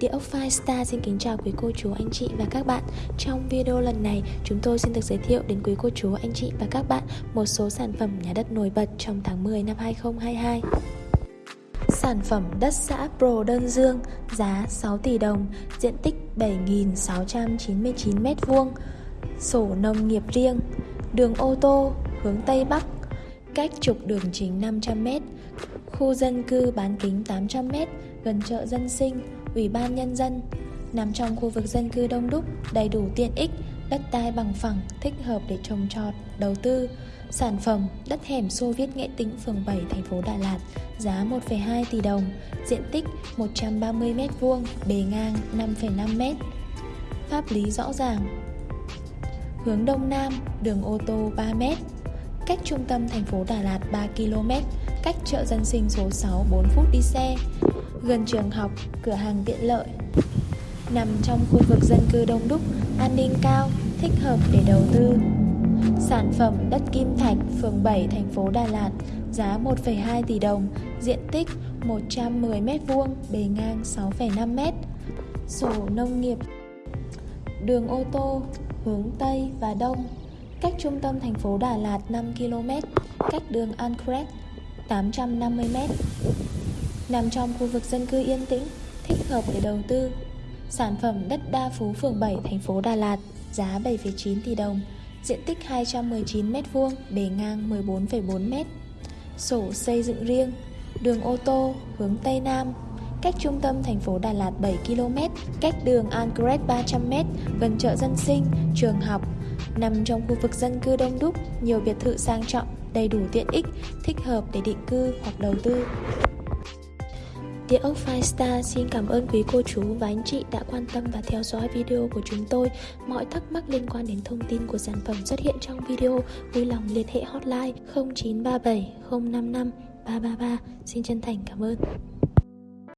Địa ốc Firestar xin kính chào quý cô chú, anh chị và các bạn. Trong video lần này, chúng tôi xin được giới thiệu đến quý cô chú, anh chị và các bạn một số sản phẩm nhà đất nổi bật trong tháng 10 năm 2022 Sản phẩm đất xã Pro Đơn Dương, giá 6 tỷ đồng, diện tích 7.699m2 Sổ nông nghiệp riêng, đường ô tô, hướng Tây Bắc cách trục đường chính 500m, khu dân cư bán kính 800m, gần chợ dân sinh, ủy ban nhân dân, nằm trong khu vực dân cư đông đúc, đầy đủ tiện ích, đất đai bằng phẳng, thích hợp để trồng trọt, đầu tư. Sản phẩm đất hẻm Xô Viết Nghệ Tĩnh, phường 7, thành phố Đà Lạt, giá 1,2 tỷ đồng, diện tích 130m2, bề ngang 5,5m. Pháp lý rõ ràng. Hướng Đông Nam, đường ô tô 3m, cách trung tâm thành phố Đà Lạt 3 km, cách chợ dân sinh số 6 4 phút đi xe, gần trường học, cửa hàng tiện lợi. Nằm trong khu vực dân cư đông đúc, an ninh cao, thích hợp để đầu tư. Sản phẩm đất Kim Thạch, phường 7, thành phố Đà Lạt, giá 1,2 tỷ đồng, diện tích 110m2, bề ngang 6,5m. Sổ nông nghiệp Đường ô tô, hướng Tây và Đông cách trung tâm thành phố Đà Lạt 5 km, cách đường Ancret 850 m. Nằm trong khu vực dân cư yên tĩnh, thích hợp để đầu tư. Sản phẩm đất Đa Phú phường 7 thành phố Đà Lạt, giá 7,9 tỷ đồng, diện tích 219 m2, bề ngang 14,4 m. Sổ xây dựng riêng, đường ô tô hướng Tây Nam, cách trung tâm thành phố Đà Lạt 7 km, cách đường Angret 300 m, gần chợ dân sinh, trường học, Nằm trong khu vực dân cư đông đúc, nhiều biệt thự sang trọng, đầy đủ tiện ích, thích hợp để định cư hoặc đầu tư. Địa ốc Firestar xin cảm ơn quý cô chú và anh chị đã quan tâm và theo dõi video của chúng tôi. Mọi thắc mắc liên quan đến thông tin của sản phẩm xuất hiện trong video, vui lòng liên hệ hotline 0937 055 333. Xin chân thành cảm ơn.